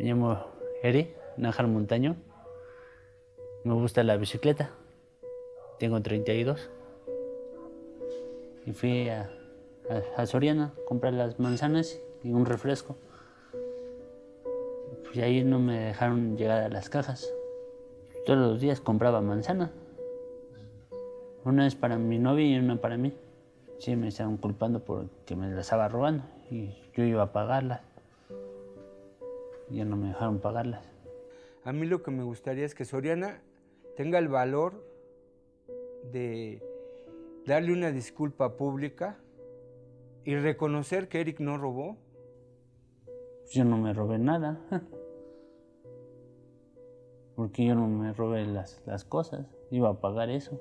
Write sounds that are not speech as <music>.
Me llamo Eri Nájar Montaño. Me gusta la bicicleta. Tengo 32. Y fui a, a, Soriana a comprar las manzanas y un refresco. Y ahí no me dejaron llegar a las cajas. Todos los días compraba manzana. Una es para mi novia y una para mí. Sí, me estaban culpando porque me las estaba robando y yo iba a pagarlas. Ya no me dejaron pagarlas. A mí lo que me gustaría es que Soriana tenga el valor de darle una disculpa pública y reconocer que Eric no robó. Yo no me robé nada. <laughs> Porque yo no me robé las, las cosas. Iba a pagar eso.